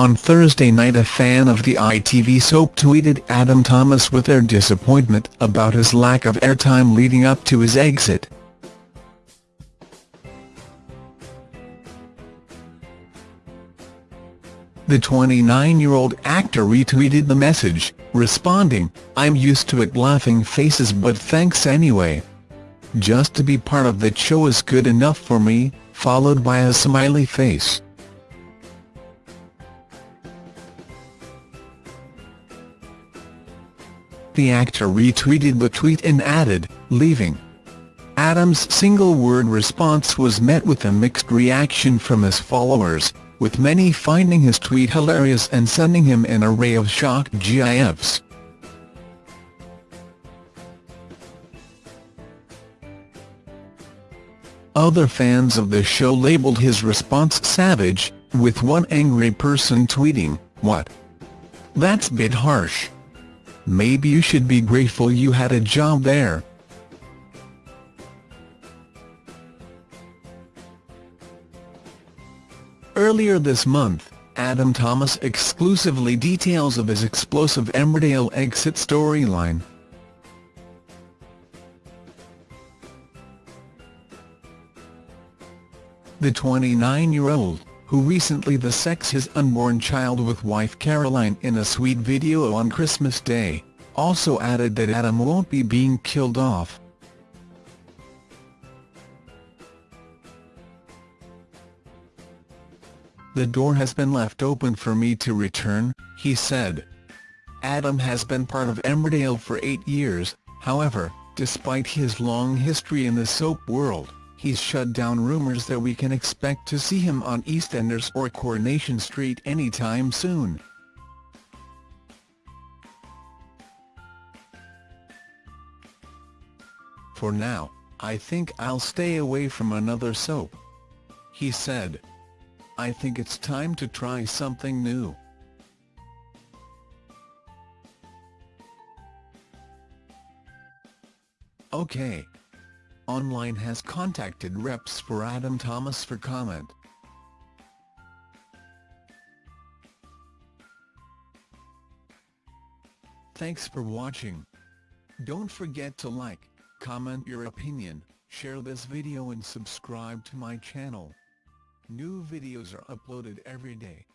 On Thursday night a fan of the ITV soap tweeted Adam Thomas with their disappointment about his lack of airtime leading up to his exit. The 29-year-old actor retweeted the message, responding, I'm used to it laughing faces but thanks anyway. Just to be part of that show is good enough for me, followed by a smiley face. The actor retweeted the tweet and added, leaving. Adam's single-word response was met with a mixed reaction from his followers, with many finding his tweet hilarious and sending him an array of shocked gifs. Other fans of the show labelled his response savage, with one angry person tweeting, what? That's bit harsh. Maybe you should be grateful you had a job there. Earlier this month, Adam Thomas exclusively details of his explosive Emmerdale exit storyline. The 29-year-old, who recently the sex his unborn child with wife Caroline in a sweet video on Christmas Day, also added that Adam won't be being killed off. The door has been left open for me to return, he said. Adam has been part of Emmerdale for eight years, however, despite his long history in the soap world, he's shut down rumours that we can expect to see him on EastEnders or Coronation Street anytime soon. For now, I think I'll stay away from another soap. He said. I think it's time to try something new. OK. Online has contacted reps for Adam Thomas for comment. Thanks for watching. Don't forget to like, comment your opinion, share this video and subscribe to my channel. New videos are uploaded every day.